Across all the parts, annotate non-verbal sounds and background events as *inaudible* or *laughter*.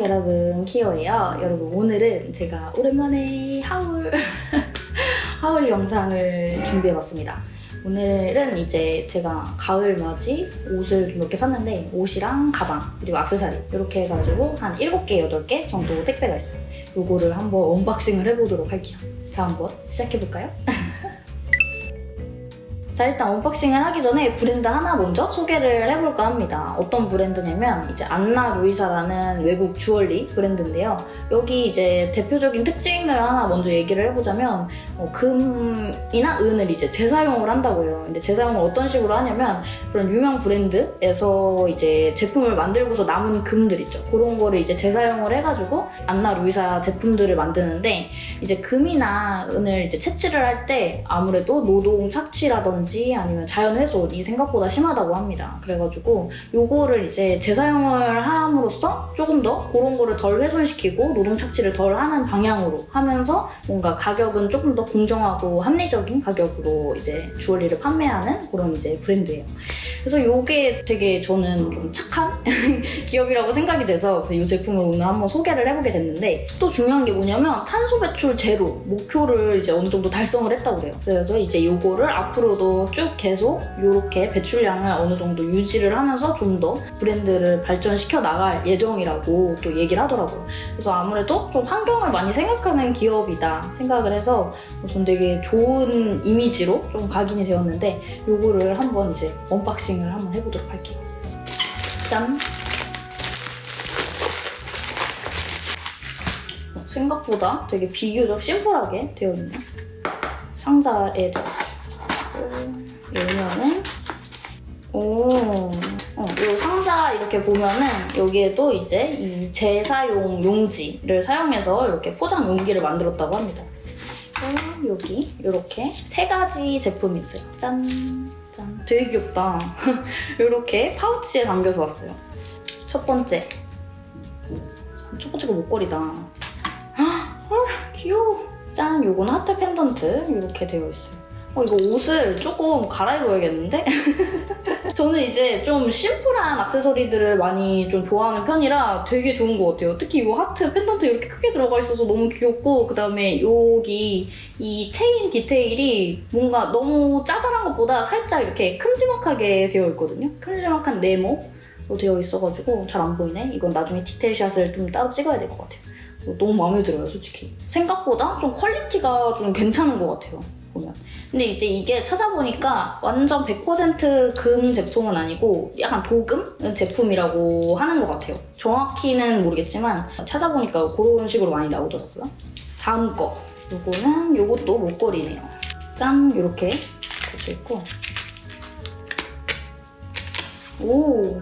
여러분 키오예요. 여러분 오늘은 제가 오랜만에 하울 *laughs* 하울 영상을 준비해봤습니다. 오늘은 이제 제가 가을 맞이 옷을 좀몇개 샀는데 옷이랑 가방 그리고 악세사리 이렇게 해가지고 한 7개, 8개 정도 택배가 있어요. 요거를 한번 언박싱을 해보도록 할게요. 자 한번 시작해볼까요? *laughs* 자 일단 언박싱을 하기 전에 브랜드 하나 먼저 소개를 해볼까 합니다. 어떤 브랜드냐면 이제 안나 루이사라는 외국 주얼리 브랜드인데요. 여기 이제 대표적인 특징을 하나 먼저 얘기를 해보자면 어, 금이나 은을 이제 재사용을 한다고요. 근데 재사용을 어떤 식으로 하냐면 그런 유명 브랜드에서 이제 제품을 만들고서 남은 금들 있죠. 그런 거를 이제 재사용을 해가지고 안나 루이사 제품들을 만드는데 이제 금이나 은을 이제 채취를 할 때 아무래도 노동 착취라든지 아니면 자연 훼손이 생각보다 심하다고 합니다. 그래가지고 요거를 이제 재사용을 함으로써 조금 더 그런 거를 덜 훼손시키고 노동 착취를 덜 하는 방향으로 하면서 뭔가 가격은 조금 더 공정하고 합리적인 가격으로 이제 주얼리를 판매하는 그런 이제 브랜드예요. 그래서 요게 되게 저는 좀 착한 *laughs* 기업이라고 생각이 돼서 이 제품을 오늘 한번 소개를 해보게 됐는데 또 중요한 게 뭐냐면 탄소 배출 제로 목표를 이제 어느 정도 달성을 했다고 그래요. 그래서 이제 요거를 앞으로도 쭉 계속 이렇게 배출량을 어느 정도 유지를 하면서 좀 더 브랜드를 발전시켜 나갈 예정이라고 또 얘기를 하더라고요. 그래서 아무래도 좀 환경을 많이 생각하는 기업이다 생각을 해서 전 되게 좋은 이미지로 좀 각인이 되었는데 요거를 한번 이제 언박싱을 한번 해보도록 할게요. 짠! 어, 생각보다 되게 비교적 심플하게 되어 있네요. 상자에 들어있어요. 열면은 오, 어, 이 상자 이렇게 보면은 여기에도 이제 이 재사용 용지를 사용해서 이렇게 포장 용기를 만들었다고 합니다. 어, 여기 이렇게 세 가지 제품이 있어요. 짠, 짠. 되게 귀엽다. *laughs* 이렇게 파우치에 담겨서 왔어요. 첫 번째. 첫 번째가 목걸이다. 헐, 귀여워. 짠, 요건 하트 펜던트 이렇게 되어 있어요. 어, 이거 옷을 조금 갈아입어야겠는데? *laughs* 저는 이제 좀 심플한 액세서리들을 많이 좀 좋아하는 편이라 되게 좋은 것 같아요. 특히 이 하트 펜던트 이렇게 크게 들어가 있어서 너무 귀엽고 그다음에 여기 이 체인 디테일이 뭔가 너무 짜잘한 것보다 살짝 이렇게 큼지막하게 되어 있거든요. 큼지막한 네모로 되어 있어가지고 잘 안 보이네. 이건 나중에 디테일샷을 좀 따로 찍어야 될 것 같아요. 너무 마음에 들어요, 솔직히. 생각보다 좀 퀄리티가 좀 괜찮은 것 같아요. 보면. 근데 이제 이게 찾아보니까 완전 100%금 제품은 아니고 약간 도금 제품이라고 하는 것 같아요. 정확히는 모르겠지만 찾아보니까 그런 식으로 많이 나오더라고요. 다음 거. 요거는 요것도 목걸이네요. 짠! 이렇게 꽂혀 있고 오!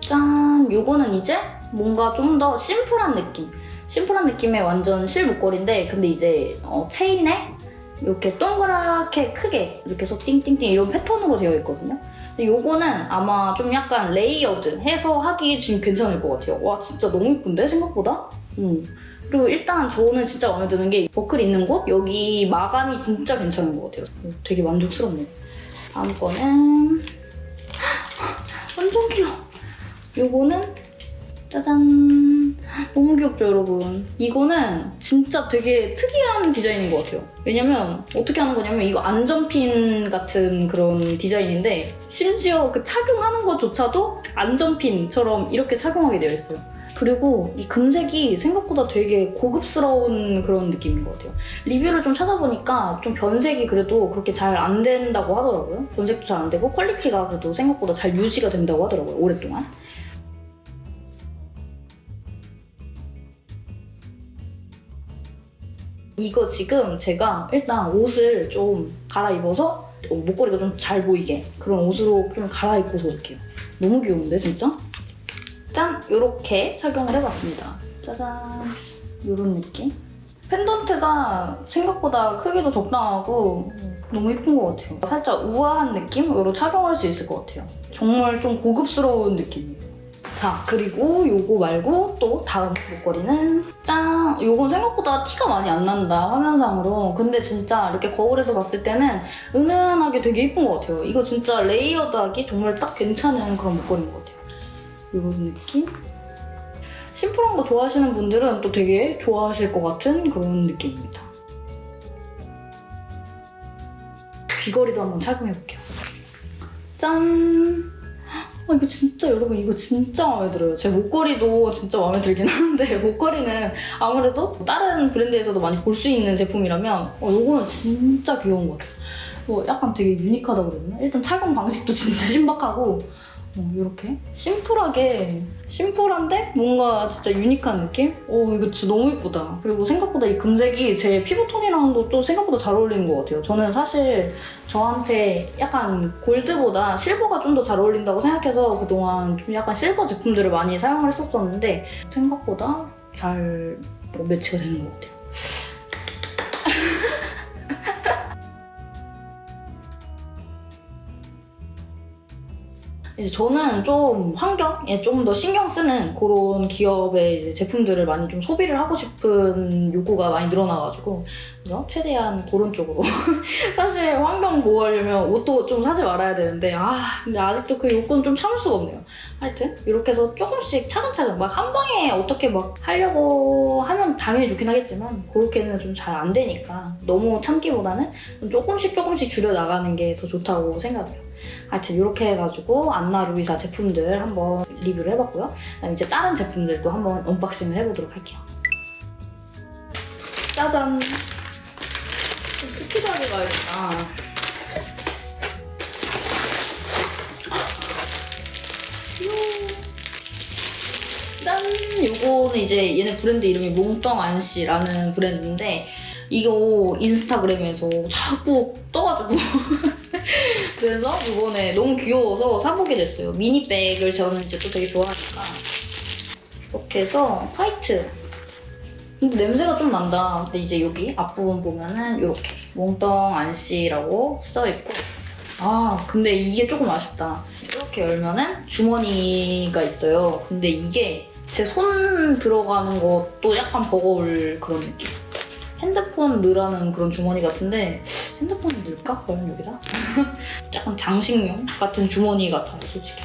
짠! 요거는 이제 뭔가 좀 더 심플한 느낌. 심플한 느낌의 완전 실 목걸이인데 근데 이제 어, 체인에 이렇게 동그랗게 크게 이렇게 해서 띵띵띵 이런 패턴으로 되어 있거든요. 요거는 아마 좀 약간 레이어드 해서 하기 지금 괜찮을 것 같아요. 와 진짜 너무 예쁜데 생각보다? 음. 그리고 일단 저는 진짜 마음에 드는 게 버클 있는 곳 여기 마감이 진짜 괜찮은 것 같아요. 되게 만족스럽네요. 다음 거는 *gasps* 완전 귀여워. 요거는 짜잔 너무 귀엽죠 여러분 이거는 진짜 되게 특이한 디자인인 것 같아요 왜냐면 어떻게 하는 거냐면 이거 안전핀 같은 그런 디자인인데 심지어 그 착용하는 것조차도 안전핀처럼 이렇게 착용하게 되어 있어요 그리고 이 금색이 생각보다 되게 고급스러운 그런 느낌인 것 같아요. 리뷰를 좀 찾아보니까 좀 변색이 그래도 그렇게 잘 안 된다고 하더라고요. 변색도 잘 안 되고 퀄리티가 그래도 생각보다 잘 유지가 된다고 하더라고요. 오랫동안. 이거 지금 제가 일단 옷을 좀 갈아입어서 목걸이가 좀 잘 보이게 그런 옷으로 좀 갈아입고서 올게요. 너무 귀여운데 진짜? 짠! 이렇게 착용을 해봤습니다. 짜잔! 이런 느낌? 펜던트가 생각보다 크기도 적당하고 너무 예쁜 것 같아요. 살짝 우아한 느낌으로 착용할 수 있을 것 같아요. 정말 좀 고급스러운 느낌이에요. 자 그리고 요거 말고 또 다음 목걸이는 짠! 요건 생각보다 티가 많이 안 난다 화면상으로 근데 진짜 이렇게 거울에서 봤을 때는 은은하게 되게 예쁜 것 같아요 이거 진짜 레이어드하기 정말 딱 괜찮은 그런 목걸이인 것 같아요 이런 느낌? 심플한 거 좋아하시는 분들은 또 되게 좋아하실 것 같은 그런 느낌입니다. 귀걸이도 한번 착용해볼게요. 짠! 아, 이거 진짜 여러분 이거 진짜 마음에 들어요. 제 목걸이도 진짜 마음에 들긴 하는데 *laughs* 목걸이는 아무래도 다른 브랜드에서도 많이 볼 수 있는 제품이라면 어, 이거는 진짜 귀여운 것 같아요. 뭐 약간 되게 유니크하다고 되나? 일단 착용 방식도 진짜 *laughs* 신박하고 어, 이렇게 심플하게 심플한데 뭔가 진짜 유니크한 느낌? 어 이거 진짜 너무 예쁘다. 그리고 생각보다 이 금색이 제 피부톤이랑도 또 생각보다 잘 어울리는 것 같아요. 저는 사실 저한테 약간 골드보다 실버가 좀 더 잘 어울린다고 생각해서 그동안 좀 약간 실버 제품들을 많이 사용을 했었었는데 생각보다 잘뭐 매치가 되는 것 같아요. 이제 저는 좀 환경에 좀더 신경 쓰는 그런 기업의 제품들을 많이 좀 소비를 하고 싶은 욕구가 많이 늘어나가지고 그래서 최대한 그런 쪽으로 *laughs* 사실 환경 보호하려면 옷도 좀 사지 말아야 되는데 아 근데 아직도 그 욕구는 좀 참을 수가 없네요. 하여튼 이렇게 해서 조금씩 차근차근 막 한 방에 어떻게 막 하려고 하면 당연히 좋긴 하겠지만 그렇게는 좀 잘 안 되니까 너무 참기보다는 좀 조금씩 조금씩 줄여 나가는 게 더 좋다고 생각해요. 하여튼 이렇게 해가지고 안나 루이사 제품들 한번 리뷰를 해봤고요. 그다음 이제 다른 제품들도 한번 언박싱을 해보도록 할게요. 짜잔! 좀 스피드하게 가야겠다. 짠! 요거는 이제 얘네 브랜드 이름이 몽떡안씨라는 브랜드인데 이거 인스타그램에서 자꾸 떠가지고 *laughs* 그래서 이번에 너무 귀여워서 사보게 됐어요. 미니백을 저는 이제 또 되게 좋아하니까 이렇게 해서 화이트 근데 냄새가 좀 난다. 근데 이제 여기 앞부분 보면은 이렇게 몽떡안씨라고 써있고 아 근데 이게 조금 아쉽다. 이렇게 열면은 주머니가 있어요. 근데 이게 제 손 들어가는 것도 약간 버거울 그런 느낌. 핸드폰 넣으라는 그런 주머니 같은데 핸드폰을 넣을까? 과연 여기다? *laughs* 약간 장식용 같은 주머니 같아요, 솔직히.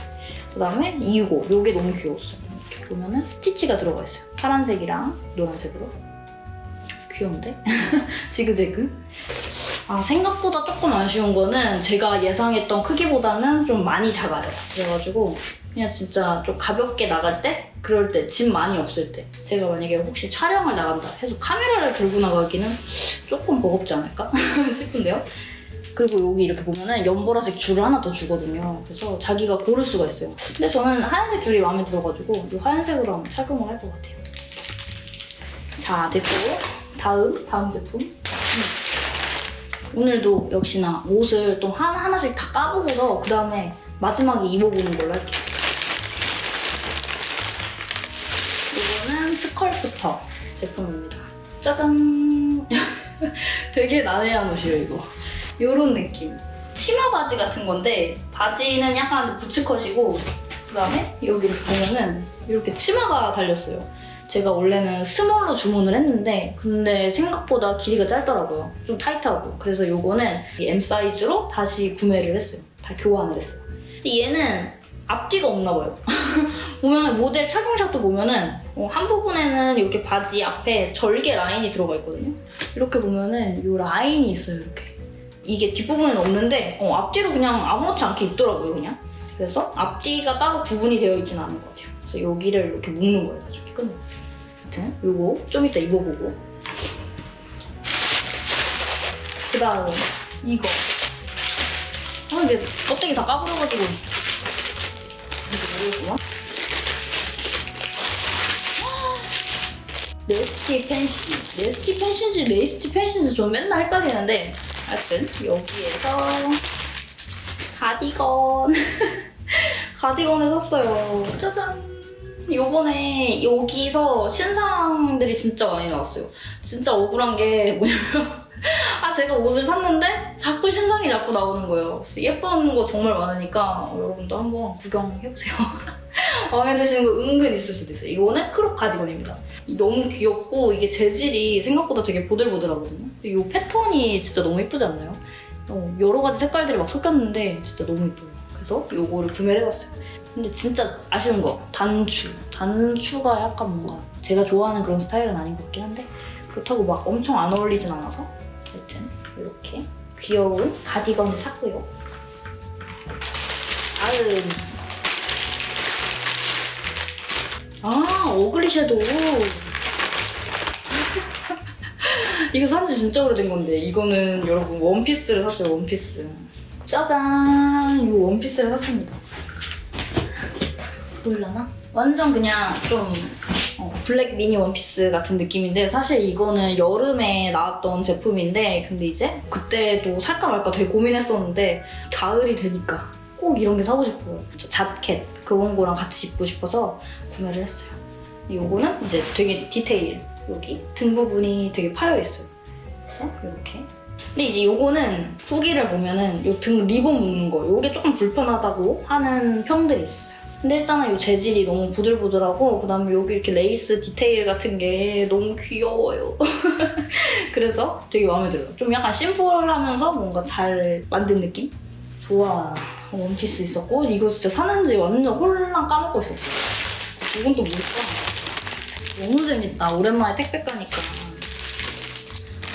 그다음에 이거, 이게 너무 귀여웠어요. 이렇게 보면은 스티치가 들어가 있어요. 파란색이랑 노란색으로. 귀여운데? *laughs* 지그재그. 아, 생각보다 조금 아쉬운 거는 제가 예상했던 크기보다는 좀 많이 작아요. 그래가지고 그냥 진짜 좀 가볍게 나갈 때? 그럴 때, 짐 많이 없을 때. 제가 만약에 혹시 촬영을 나간다 해서 카메라를 들고 나가기는 조금 버겁지 않을까 *laughs* 싶은데요. 그리고 여기 이렇게 보면은 연보라색 줄을 하나 더 주거든요. 그래서 자기가 고를 수가 있어요. 근데 저는 하얀색 줄이 마음에 들어가지고 이 하얀색으로 한번 착용을 할 것 같아요. 자, 됐고 다음, 다음 제품. 음. 오늘도 역시나 옷을 또 하나 하나씩 다 까보고서 그 다음에 마지막에 입어보는 걸로 할게요. 스컬프터 제품입니다. 짜잔! *laughs* 되게 난해한 옷이에요, 이거. 이런 느낌. 치마 바지 같은 건데 바지는 약간 부츠컷이고 그 다음에 여기 이렇게 보면은 이렇게 치마가 달렸어요. 제가 원래는 스몰로 주문을 했는데 근데 생각보다 길이가 짧더라고요. 좀 타이트하고 그래서 이거는 M 사이즈로 다시 구매를 했어요. 다 교환을 했어요. 근데 얘는 앞뒤가 없나 봐요. *laughs* 보면은 모델 착용샷도 보면은 어, 한 부분에는 이렇게 바지 앞에 절개 라인이 들어가 있거든요. 이렇게 보면은 이 라인이 있어요. 이렇게. 이게 뒷부분은 없는데 어, 앞뒤로 그냥 아무렇지 않게 입더라고요. 그냥. 그래서 앞뒤가 따로 구분이 되어 있지는 않은 것 같아요. 그래서 여기를 이렇게 묶는 거예요. 나중에 끈을. 하여튼 요거 좀 이따 입어보고 그 다음 이거 아 이게 껍데기 다 까버려가지고 이거 모르겠구나 네스티 펜시 네스티 펜시인지 네이스티 펜시인지 저는 맨날 헷갈리는데 하여튼 여기에서 가디건 *laughs* 가디건을 샀어요 짜잔 요번에 여기서 신상들이 진짜 많이 나왔어요. 진짜 억울한 게 뭐냐면 *laughs* 아 제가 옷을 샀는데 자꾸 신상이 자꾸 나오는 거예요. 예쁜 거 정말 많으니까 여러분도 한번 구경해보세요. *laughs* 마음에 드시는 거 은근 있을 수도 있어요. 이거는 crop 가디건입니다. 너무 귀엽고 이게 재질이 생각보다 되게 보들보들하거든요. 이 패턴이 진짜 너무 예쁘지 않나요? 어, 여러 가지 색깔들이 막 섞였는데 진짜 너무 예뻐요. 그래서 요거를 구매를 해봤어요. 근데 진짜 아쉬운 거 단추. 단추가 약간 뭔가 제가 좋아하는 그런 스타일은 아닌 것 같긴 한데 그렇다고 막 엄청 안 어울리진 않아서 여튼 이렇게 귀여운 가디건을 샀고요. 다음 아 어글리 섀도우. *laughs* 이거 산지 진짜 오래된 건데 이거는 여러분 원피스를 샀어요 원피스. 짜잔! 이 원피스를 샀습니다. 보일라나? 완전 그냥 좀 어, 블랙 미니 원피스 같은 느낌인데 사실 이거는 여름에 나왔던 제품인데 근데 이제 그때도 살까 말까 되게 고민했었는데 가을이 되니까 꼭 이런 게 사고 싶어요 저 자켓 그런 거랑 같이 입고 싶어서 구매를 했어요 요거는 이제 되게 디테일 여기 등 부분이 되게 파여 있어요 그래서 이렇게 근데 이제 요거는 후기를 보면은 요 등 리본 묶는 거 요게 조금 불편하다고 하는 평들이 있었어요 근데 일단은 요 재질이 너무 부들부들하고 그다음에 여기 이렇게 레이스 디테일 같은 게 너무 귀여워요. *laughs* 그래서 되게 마음에 들어요. 좀 약간 심플하면서 뭔가 잘 만든 느낌? 좋아. 원피스 있었고 이거 진짜 사는지 완전 홀랑 까먹고 있었어요. 이건 또 뭘까? 너무 재밌다. 오랜만에 택배 가니까.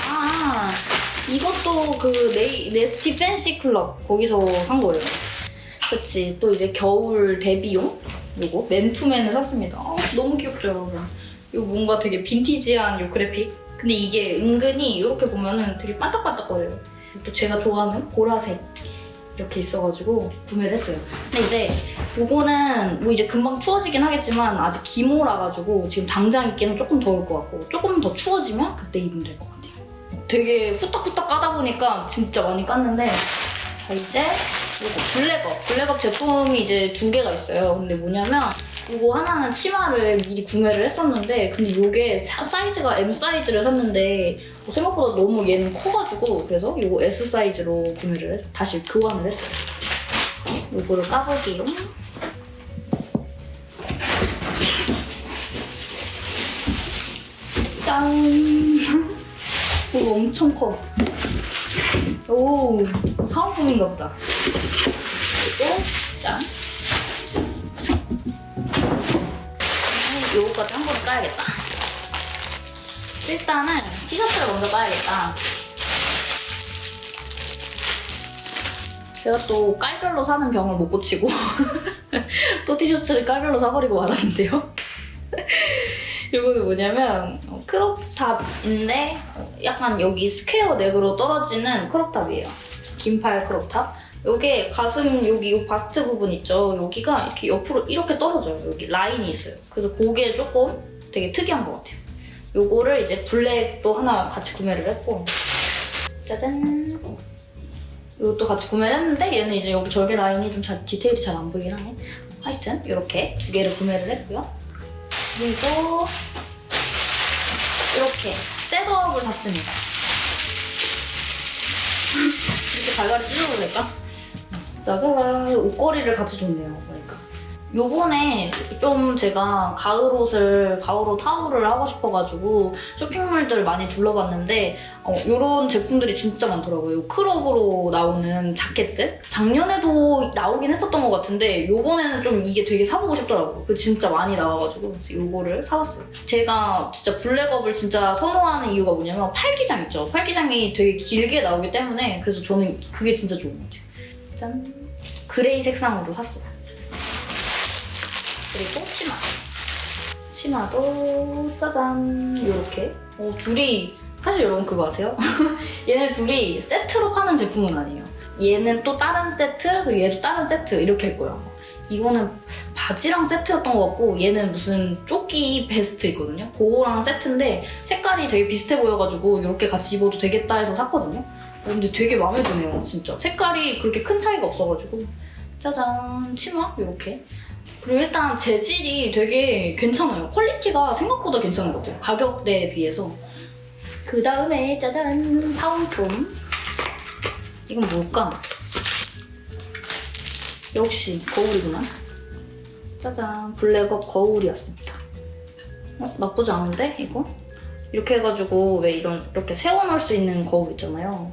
아 이것도 그 네이, 네스티 팬시 클럽 거기서 산 거예요. 그치 또 이제 겨울 데뷔용 요거 맨투맨을 샀습니다 아, 너무 귀엽죠 여러분 요 뭔가 되게 빈티지한 요 그래픽 근데 이게 은근히 이렇게 보면 은 되게 반짝반짝거려요 또 제가 좋아하는 보라색 이렇게 있어가지고 구매를 했어요. 근데 이제 요거는 뭐 이제 금방 추워지긴 하겠지만 아직 기모라가지고 지금 당장 입기는 조금 더울 것 같고 조금 더 추워지면 그때 입으면 될 것 같아요. 되게 후딱후딱 까다 보니까 진짜 많이 깠는데 자 이제 이거 블랙업. 블랙업 제품이 이제 두 개가 있어요. 근데 뭐냐면 이거 하나는 치마를 미리 구매를 했었는데 근데 이게 사이즈가 M 사이즈를 샀는데 뭐 생각보다 너무 얘는 커가지고 그래서 이거 S 사이즈로 구매를 해서 다시 교환을 했어요 이거를 까볼게요 짠 *laughs* 이거 엄청 커 오, 사은품인가 보다. 그리고 짠. 요거까지 한 번에 까야겠다. 일단은 티셔츠를 먼저 까야겠다. 제가 또 깔별로 사는 병을 못 고치고 *laughs* 또 티셔츠를 깔별로 사버리고 말았는데요. *laughs* 이거는 뭐냐면 어, crop top인데 어, 약간 여기 square neck으로 떨어지는 crop top이에요. 긴팔 crop top. 요게 가슴 여기 요 바스트 부분 있죠? 여기가 이렇게 옆으로 이렇게 떨어져요. 여기 라인이 있어요. 그래서 그게 조금 되게 특이한 것 같아요. 요거를 이제 블랙도 하나 같이 구매를 했고 짜잔 이것도 같이 구매를 했는데 얘는 이제 여기 절개 라인이 좀 잘 디테일이 잘 안 보이긴 하네. 하여튼 이렇게 두 개를 구매를 했고요. 그리고 이렇게 셋업을 샀습니다. 이렇게 발갈이 찢어도 될까? 짜자잔 옷걸이를 같이 줬네요. 그러니까 요번에 좀 제가 가을 옷을 가을옷 타울을 하고 싶어가지고 쇼핑몰들을 많이 둘러봤는데 어, 이런 제품들이 진짜 많더라고요. 크롭으로 나오는 자켓들 작년에도 나오긴 했었던 것 같은데 요번에는 좀 이게 되게 사보고 싶더라고요. 그 진짜 많이 나와가지고 요거를 사봤어요. 제가 진짜 블랙업을 진짜 선호하는 이유가 뭐냐면 팔기장 있죠. 팔기장이 되게 길게 나오기 때문에 그래서 저는 그게 진짜 좋은 것 같아요. 짠! gray 색상으로 샀어요. 그리고 치마. 치마도 짜잔 이렇게 어, 둘이 사실 여러분 그거 아세요? *laughs* 얘네 둘이 세트로 파는 제품은 아니에요. 얘는 또 다른 세트 그리고 얘도 다른 세트 이렇게 할 거예요. 이거는 바지랑 세트였던 것 같고 얘는 무슨 조끼 베스트 있거든요. 그거랑 세트인데 색깔이 되게 비슷해 보여가지고 이렇게 같이 입어도 되겠다 해서 샀거든요. 어, 근데 되게 마음에 드네요, 진짜. 색깔이 그렇게 큰 차이가 없어가지고 짜잔 치마 이렇게 그리고 일단 재질이 되게 괜찮아요. 퀄리티가 생각보다 괜찮은 것 같아요. 가격대에 비해서. 그 다음에 짜잔 사은품. 이건 뭘까? 역시 거울이구나. 짜잔 블랙업 거울이었습니다. 어? 나쁘지 않은데 이거? 이렇게 해가지고 왜 이런 이렇게 세워놓을 수 있는 거울 있잖아요.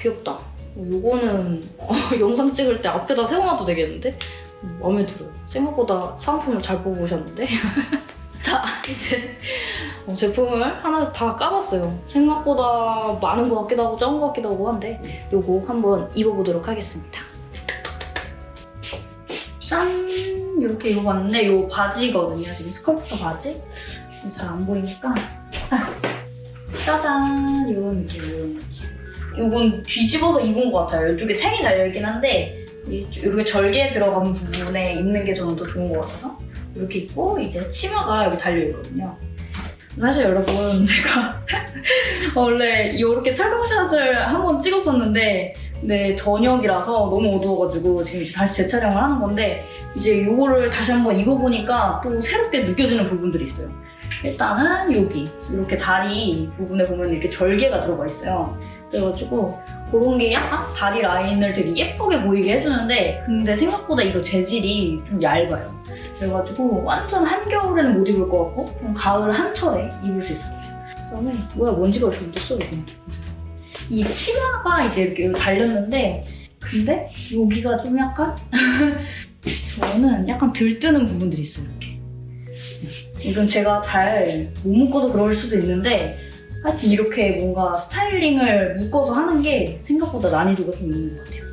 귀엽다. 어, 요거는 *laughs* 어, 영상 찍을 때 앞에다 세워놔도 되겠는데? 음, 마음에 들어요. 생각보다 사은품을 잘 뽑으셨는데? *laughs* 자, 이제 어, 제품을 하나 다 까봤어요. 생각보다 많은 것 같기도 하고 적은 것 같기도 하고 한데 요거 한번 입어보도록 하겠습니다. 짠! 이렇게 입어봤는데 요 바지거든요. 지금 스컬프터 바지. 잘 안 보이니까 아, 짜잔! 이런 느낌, 이런 느낌. 이건 뒤집어서 입은 것 같아요. 이쪽에 탱이 달려있긴 한데 이- 이렇게 절개 들어간 부분에 입는 게 저는 더 좋은 것 같아서 이렇게 입고 이제 치마가 여기 달려있거든요. 사실 여러분 *laughs* 제가 *laughs* 원래 이렇게 촬영샷을 한 번 찍었었는데 근데 저녁이라서 너무 어두워가지고 지금 이제 다시 재촬영을 하는 건데 이제 이거를 다시 한번 입어보니까 또 새롭게 느껴지는 부분들이 있어요. 일단은 여기 이렇게 다리 부분에 보면 이렇게 절개가 들어가 있어요. 그래가지고 그런 게 약간 다리 라인을 되게 예쁘게 보이게 해주는데 근데 생각보다 이거 재질이 좀 얇아요. 그래가지고 완전 한겨울에는 못 입을 것 같고 좀 가을 한철에 입을 수 있을 것 같아요. 그다음에 뭐야 먼지가 이렇게 묻었어 이거. 이 치마가 이제 이렇게 달렸는데 근데 여기가 좀 약간 *laughs* 저는 약간 들뜨는 부분들이 있어요 이렇게. 이건 제가 잘 못 묶어서 그럴 수도 있는데 하여튼 이렇게 뭔가 스타일링을 묶어서 하는 게 생각보다 난이도가 좀 있는 것 같아요.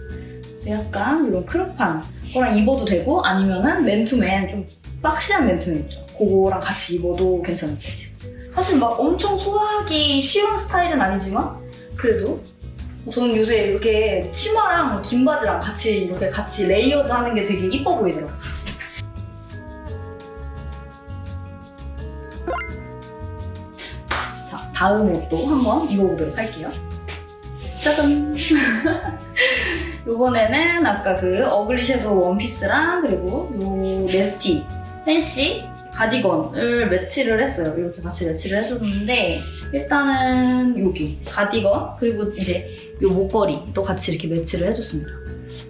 약간 이런 crop한 거랑 입어도 되고 아니면은 맨투맨 좀 boxy한 맨투맨 있죠. 그거랑 같이 입어도 괜찮을 것 같아요. 사실 막 엄청 소화하기 쉬운 스타일은 아니지만 그래도 저는 요새 이렇게 치마랑 긴 바지랑 같이 이렇게 같이 layered 하는 게 되게 이뻐 보이더라고요. 다음 옷도 한번 입어보도록 할게요. 짜잔! *laughs* 이번에는 아까 그 어글리 섀도우 원피스랑 그리고 요 네스티 팬시 가디건을 매치를 했어요. 이렇게 같이 매치를 해줬는데 일단은 여기 가디건 그리고 이제 요 목걸이도 같이 이렇게 매치를 해줬습니다.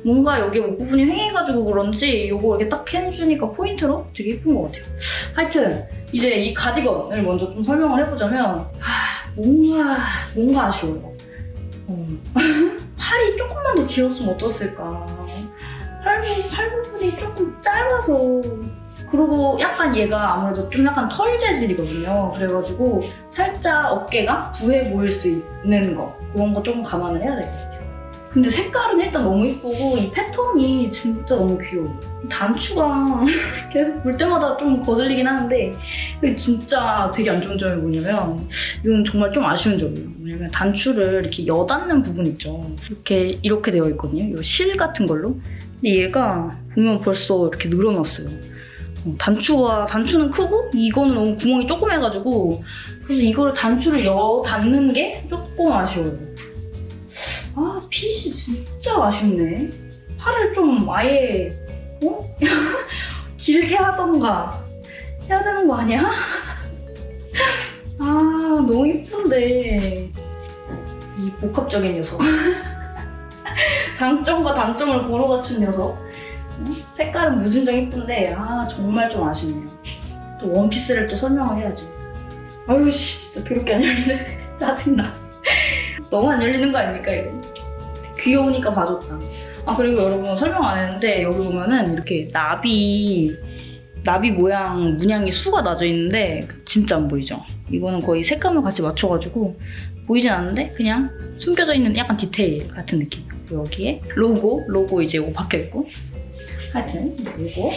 뭔가 여기 목 부분이 휑해가지고 그런지 요거 이렇게 딱 해주니까 포인트로 되게 예쁜 것 같아요. 하여튼 이제 이 가디건을 먼저 좀 설명을 해보자면 아, 뭔가 뭔가 아쉬워요. 어. *laughs* 팔이 조금만 더 길었으면 어땠을까. 팔, 부- 팔 부분이 조금 짧아서 그리고 약간 얘가 아무래도 좀 약간 털 재질이거든요. 그래가지고 살짝 어깨가 부해 보일 수 있는 거 그런 거 조금 감안을 해야 같아요. 근데 색깔은 일단 너무 이쁘고 이 패턴이 진짜 너무 귀여워. 이 단추가 *laughs* 계속 볼 때마다 좀 거슬리긴 하는데 진짜 되게 안 좋은 점이 뭐냐면 이건 정말 좀 아쉬운 점이에요. 왜냐면 단추를 이렇게 여닫는 부분 있죠. 이렇게 이렇게 되어 있거든요. 이 실 같은 걸로. 근데 얘가 보면 벌써 이렇게 늘어났어요. 어, 단추가 단추는 크고 이거는 너무 구멍이 조그매가지고 그래서 이거를 단추를 여 닫는 게 조금 아쉬워요. 아 핏이 진짜 아쉽네. 팔을 좀 아예 어? *laughs* 길게 하던가 해야 되는 거 아니야? *laughs* 아 너무 이쁜데 이 복합적인 녀석 *laughs* 장점과 단점을 고루 갖춘 녀석 응? 색깔은 무진장 이쁜데 아 정말 좀 아쉽네요 또 원피스를 또 설명을 해야죠 아유 씨 진짜 그렇게 안 열리네 짜증나 너무 안 열리는 거 아닙니까 이거 귀여우니까 봐줬다 아 그리고 여러분 설명 안 했는데 여기 보면은 이렇게 나비 나비 모양 문양이 수가 나져 있는데 진짜 안 보이죠? 이거는 거의 색감을 같이 맞춰가지고 보이진 않는데 그냥 숨겨져 있는 약간 디테일 같은 느낌. 여기에 로고, 로고 이제 이거 박혀 있고 하여튼 로고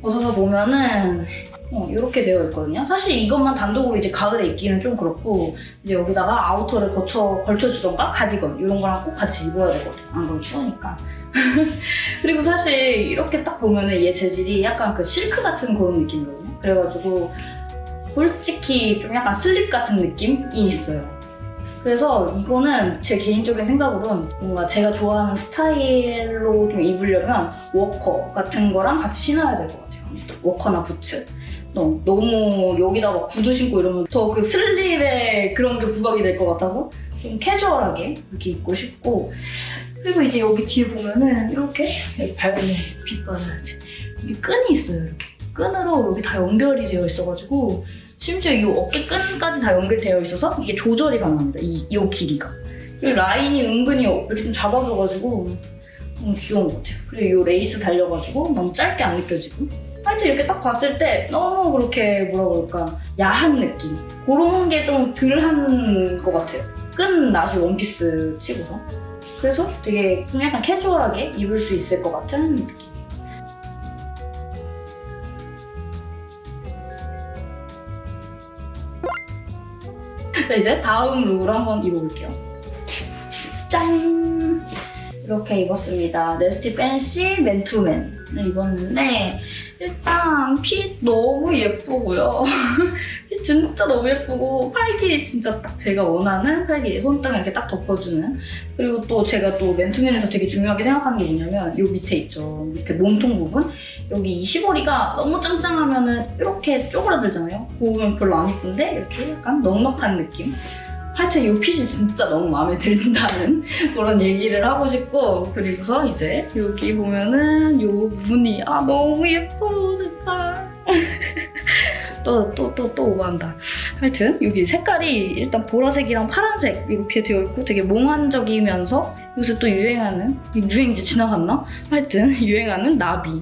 벗어서 보면은 어, 이렇게 되어 있거든요. 사실 이것만 단독으로 이제 가을에 입기는 좀 그렇고 이제 여기다가 아우터를 거쳐 걸쳐주던가 가디건 이런 거랑 꼭 같이 입어야 되거든요. 안 그러면 추우니까. *laughs* 그리고 사실 이렇게 딱 보면 은 얘 재질이 약간 그 실크 같은 그런 느낌이거든요. 그래가지고 솔직히 좀 약간 슬립 같은 느낌이 있어요. 그래서 이거는 제 개인적인 생각으로는 뭔가 제가 좋아하는 스타일로 좀 입으려면 워커 같은 거랑 같이 신어야 될 것 같아요. 워커나 부츠. 너무, 너무 여기다가 구두 신고 이러면 더 그 슬립에 그런 게 부각이 될 것 같아서 좀 캐주얼하게 이렇게 입고 싶고. 그리고 이제 여기 뒤에 보면은 이렇게 여기 빛 받아야지 이게 끈이 있어요 이렇게. 끈으로 여기 다 연결이 되어 있어가지고 심지어 이 어깨 끈까지 다 연결되어 있어서 이게 조절이 가능합니다 이, 이 길이가. 이 라인이 은근히 이렇게 좀 잡아줘가지고 너무 귀여운 것 같아요. 그리고 이 레이스 달려가지고 너무 짧게 안 느껴지고 하여튼 이렇게 딱 봤을 때 너무 그렇게 뭐라 그럴까 야한 느낌 그런 게 좀 덜한 것 같아요. 끈 나시 원피스 치고서 그래서 되게 좀 약간 캐주얼하게 입을 수 있을 것 같은 느낌. 자 이제 다음 룩을 한번 입어볼게요. 짠! 이렇게 입었습니다. 네스티 팬시 맨투맨을 입었는데 일단 핏 너무 예쁘고요. *laughs* 핏 진짜 너무 예쁘고 팔 길이 진짜 딱 제가 원하는 팔 길이 손등 이렇게 딱 덮어주는 그리고 또 제가 또 맨투맨에서 되게 중요하게 생각하는 게 뭐냐면 이 밑에 있죠. 밑에 몸통 부분 여기 이 시보리가 너무 짱짱하면 은 이렇게 쪼그라들잖아요. 보면 별로 안 이쁜데 이렇게 약간 넉넉한 느낌. 하여튼 이 핏이 진짜 너무 마음에 든다는 *laughs* 그런 얘기를 하고 싶고 그리고서 이제 여기 보면은 이 무늬 아 너무 예뻐 진짜. *laughs* 또 또 또 또 오한다. 하여튼 여기 색깔이 일단 보라색이랑 파란색 이렇게 되어 있고 되게 몽환적이면서 요새 또 유행하는 유행 이제 지나갔나? 하여튼 *laughs* 유행하는 나비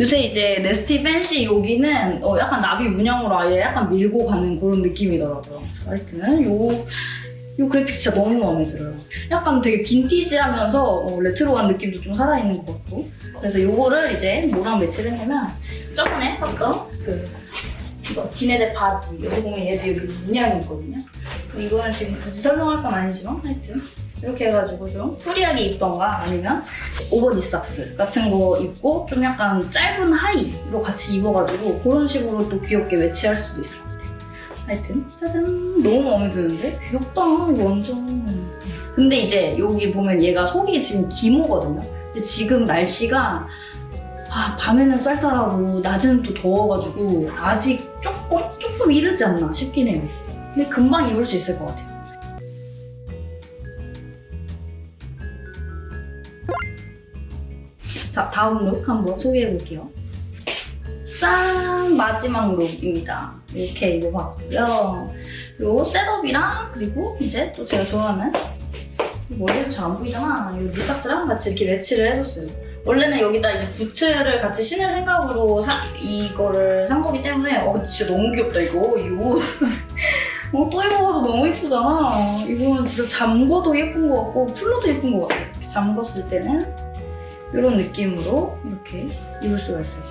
요새 이제 네스티 팬시 여기는 어, 약간 나비 문양으로 아예 약간 밀고 가는 그런 느낌이더라고요. 하여튼 요, 요 그래픽 진짜 너무 마음에 들어요. 약간 되게 빈티지하면서 어, 레트로한 느낌도 좀 살아있는 것 같고 그래서 요거를 이제 뭐랑 매치를 했냐면 저번에 샀던 그 이거 기네대 바지 여기 보면 얘도 여기 문양이 있거든요. 이거는 지금 굳이 설명할 건 아니지만 하여튼 이렇게 해가지고 좀 free하게 입던가 아니면 over knee socks 같은 거 입고 좀 약간 짧은 하의로 같이 입어가지고 그런 식으로 또 귀엽게 매치할 수도 있을 것 같아요. 하여튼 짜잔 너무 마음에 드는데? 귀엽다 이거 완전 근데 이제 여기 보면 얘가 속이 지금 기모거든요. 근데 지금 날씨가 아, 밤에는 쌀쌀하고 낮에는 또 더워가지고 아직 조금 조금 이르지 않나 싶긴 해요. 근데 금방 입을 수 있을 것 같아요. 자, 다음 룩 한번 소개해 볼게요. 짠! 마지막 look입니다. 이렇게 입어봤고요. 요 setup이랑 그리고 이제 또 제가 좋아하는 머리도 잘 안 보이잖아. 이 knee socks랑 같이 이렇게 매치를 해줬어요. 원래는 여기다 이제 부츠를 같이 신을 생각으로 사- 이거를 산 거기 때문에 어 진짜 너무 귀엽다 이거 이 옷. *laughs* 어, 또 입어봐도 너무 예쁘잖아. 이거는 진짜 잠궈도 예쁜 것 같고 풀러도 예쁜 것 같아. 잠궜을 때는 이런 느낌으로 이렇게 입을 수가 있어요.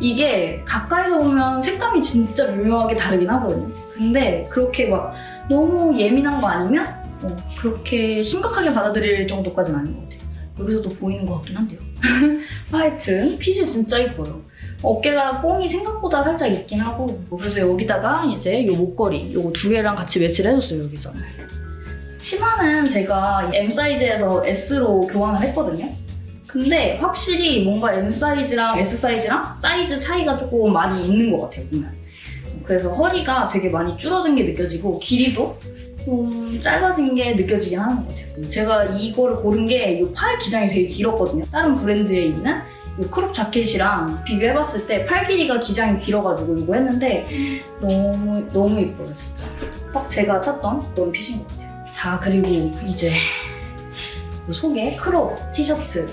이게 가까이서 보면 색감이 진짜 미묘하게 다르긴 하거든요. 근데 그렇게 막 너무 예민한 거 아니면 어, 그렇게 심각하게 받아들일 정도까지는 아닌 것 같아요. 여기서도 보이는 것 같긴 한데요. *laughs* 하여튼 핏이 진짜 예뻐요. 어깨가 뽕이 생각보다 살짝 있긴 하고 그래서 여기다가 이제 요 목걸이 요거 두 개랑 같이 매치를 해줬어요 여기서 치마는 제가 M 사이즈에서 S로 교환을 했거든요 근데 확실히 뭔가 M 사이즈랑 S 사이즈랑 사이즈 차이가 조금 많이 있는 것 같아요 보면. 그래서 허리가 되게 많이 줄어든 게 느껴지고 길이도 좀 짧아진 게 느껴지긴 하는 것 같아요. 제가 이거를 고른 게 이 팔 기장이 되게 길었거든요. 다른 브랜드에 있는 이 crop 자켓이랑 비교해봤을 때 팔 길이가 기장이 길어가지고 이거 했는데 너무 너무 예뻐요 진짜. 딱 제가 찾던 그런 fit인 것 같아요. 자 그리고 이제 이 속에 crop 티셔츠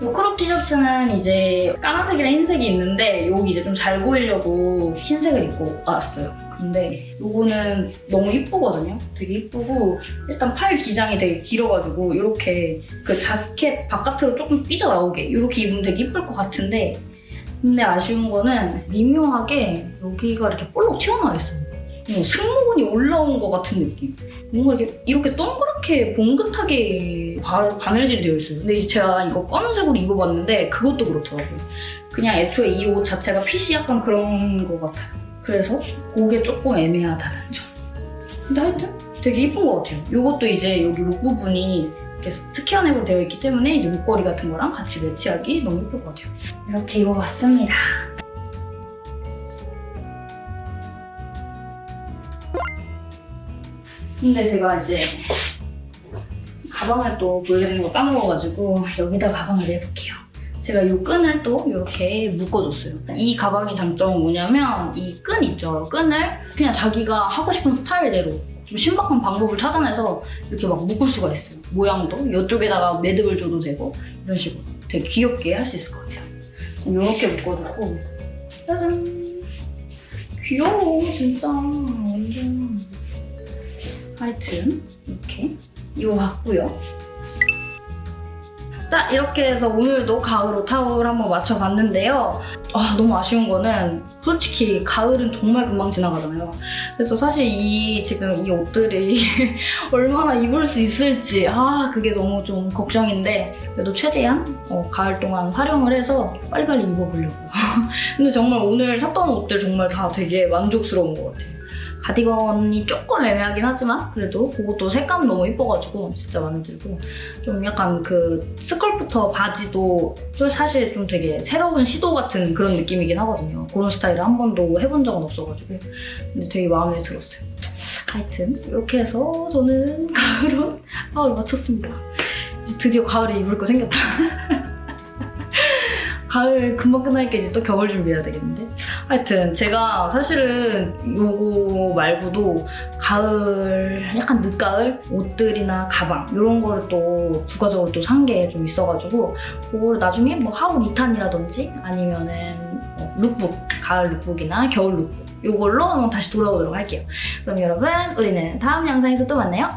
이 crop 티셔츠는 이제 까만색이랑 흰색이 있는데 여기 이제 좀 잘 보이려고 흰색을 입고 왔어요 근데 이거는 너무 이쁘거든요 되게 이쁘고 일단 팔 기장이 되게 길어가지고 이렇게 그 자켓 바깥으로 조금 삐져나오게 이렇게 입으면 되게 이쁠 것 같은데 근데 아쉬운 거는 미묘하게 여기가 이렇게 볼록 튀어나와 있어요. 어, 승모근이 올라온 것 같은 느낌. 뭔가 이렇게, 이렇게 동그랗게 봉긋하게 바, 바늘질이 되어 있어요. 근데 제가 이거 검은색으로 입어봤는데 그것도 그렇더라고요. 그냥 애초에 이 옷 자체가 핏이 약간 그런 것 같아요. 그래서 그게 조금 애매하다는 점. 근데 하여튼 되게 이쁜 것 같아요. 이것도 이제 여기 목 부분이 이렇게 스퀘어넥으로 되어 있기 때문에 이제 목걸이 같은 거랑 같이 매치하기 너무 예쁠 것 같아요. 이렇게 입어봤습니다. 근데 제가 이제 가방을 또 보여드리는 거 까먹어가지고 여기다 가방을 내볼게요. 제가 이 끈을 또 이렇게 묶어줬어요. 이 가방의 장점은 뭐냐면 이 끈 있죠? 끈을 그냥 자기가 하고 싶은 스타일대로 좀 신박한 방법을 찾아내서 이렇게 막 묶을 수가 있어요. 모양도 이쪽에다가 매듭을 줘도 되고 이런 식으로 되게 귀엽게 할 수 있을 것 같아요. 이렇게 묶어주고 짜잔 귀여워 진짜 완전 하여튼 이렇게 이거 같고요. 자 이렇게 해서 오늘도 가을로 타올 한번 맞춰봤는데요. 아 너무 아쉬운 거는 솔직히 가을은 정말 금방 지나가잖아요. 그래서 사실 이 지금 이 옷들이 *laughs* 얼마나 입을 수 있을지 아 그게 너무 좀 걱정인데 그래도 최대한 어, 가을 동안 활용을 해서 빨리빨리 입어보려고. *laughs* 근데 정말 오늘 샀던 옷들 정말 다 되게 만족스러운 것 같아요. 가디건이 조금 애매하긴 하지만 그래도 그것도 색감 너무 이뻐가지고 진짜 마음에 들고 좀 약간 그 스컬프터 바지도 좀 사실 좀 되게 새로운 시도 같은 그런 느낌이긴 하거든요. 그런 스타일을 한 번도 해본 적은 없어가지고 근데 되게 마음에 들었어요. 하여튼 이렇게 해서 저는 *laughs* 가을 마쳤습니다. 이제 드디어 가을에 입을 거 생겼다. *laughs* 가을 금방 끝나니까 이제 또 겨울 준비해야 되겠는데? 하여튼 제가 사실은 요거 말고도 가을, 약간 늦가을 옷들이나 가방 이런 거를 또 부가적으로 또 산 게 좀 있어가지고 그걸 나중에 뭐 haul 2탄이라든지 아니면은 어, 룩북, 가을 lookbook이나 겨울 룩북 이걸로 한번 다시 돌아오도록 할게요. 그럼 여러분 우리는 다음 영상에서 또 만나요.